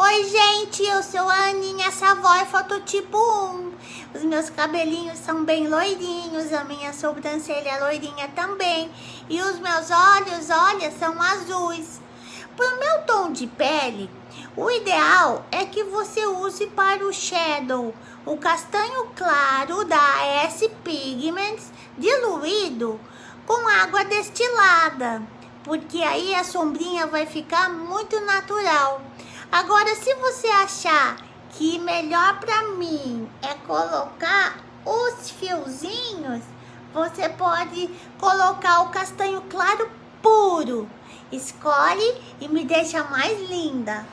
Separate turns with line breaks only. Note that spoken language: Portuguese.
Oi, gente, eu sou a Aninha Savoy, fototipo 1. Os meus cabelinhos são bem loirinhos, a minha sobrancelha é loirinha também. E os meus olhos, olha, são azuis. Para o meu tom de pele, o ideal é que você use para o shadow, o castanho claro da S Pigments diluído com água destilada, porque aí a sombrinha vai ficar muito natural. Agora, se você achar que melhor para mim é colocar os fiozinhos, você pode colocar o castanho claro puro. Escolhe e me deixa mais linda.